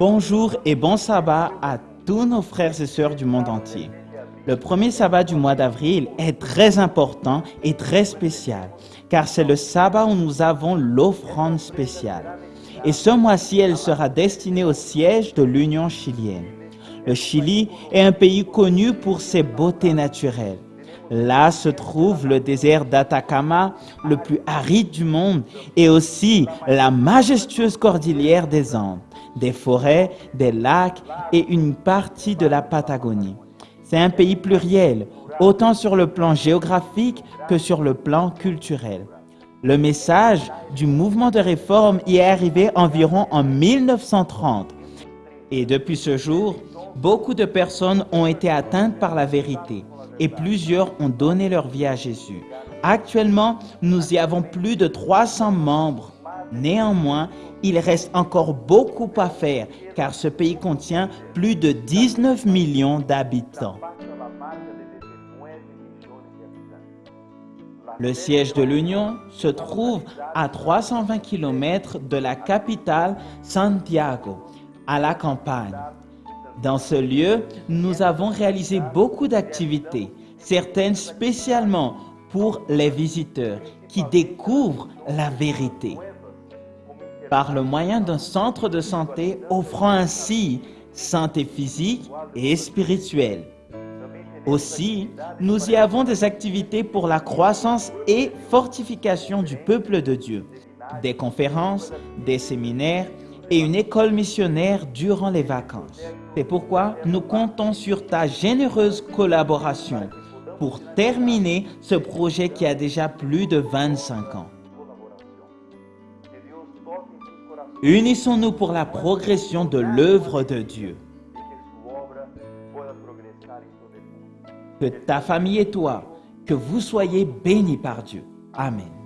Bonjour et bon sabbat à tous nos frères et sœurs du monde entier. Le premier sabbat du mois d'avril est très important et très spécial, car c'est le sabbat où nous avons l'offrande spéciale. Et ce mois-ci, elle sera destinée au siège de l'Union chilienne. Le Chili est un pays connu pour ses beautés naturelles. Là se trouve le désert d'Atacama, le plus aride du monde, et aussi la majestueuse cordillère des Andes, des forêts, des lacs et une partie de la Patagonie. C'est un pays pluriel, autant sur le plan géographique que sur le plan culturel. Le message du mouvement de réforme y est arrivé environ en 1930. Et depuis ce jour, beaucoup de personnes ont été atteintes par la vérité et plusieurs ont donné leur vie à Jésus. Actuellement, nous y avons plus de 300 membres. Néanmoins, il reste encore beaucoup à faire car ce pays contient plus de 19 millions d'habitants. Le siège de l'Union se trouve à 320 km de la capitale Santiago, à la campagne. Dans ce lieu, nous avons réalisé beaucoup d'activités, certaines spécialement pour les visiteurs qui découvrent la vérité. Par le moyen d'un centre de santé offrant ainsi santé physique et spirituelle. Aussi, nous y avons des activités pour la croissance et fortification du peuple de Dieu, des conférences, des séminaires, et une école missionnaire durant les vacances. C'est pourquoi nous comptons sur ta généreuse collaboration pour terminer ce projet qui a déjà plus de 25 ans. Unissons-nous pour la progression de l'œuvre de Dieu. Que ta famille et toi, que vous soyez bénis par Dieu. Amen.